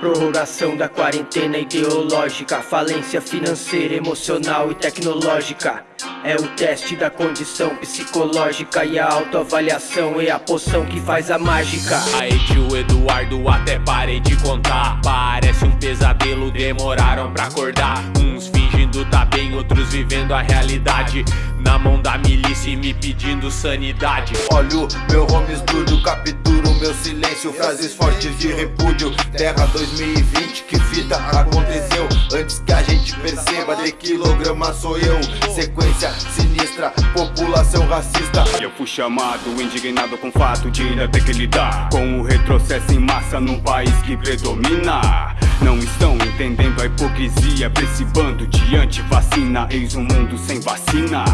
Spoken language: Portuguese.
Prorrogação da quarentena ideológica Falência financeira, emocional e tecnológica. É o teste da condição psicológica E a autoavaliação é a poção que faz a mágica. Aí tio Eduardo até parei de contar. Parece um pesadelo, demoraram pra acordar. Uns fingindo tá bem, outros vivendo a realidade. Na mão da milícia e me pedindo sanidade. Olho meu home studio, silêncio Frases fortes de repúdio. Terra 2020, que fita aconteceu? Antes que a gente perceba, de quilograma sou eu. Sequência sinistra, população racista. Eu fui chamado, indignado com o fato de ainda ter que lidar Com o retrocesso em massa num país que predomina. Não estão entendendo a hipocrisia pra esse bando de anti-vacina. Eis um mundo sem vacina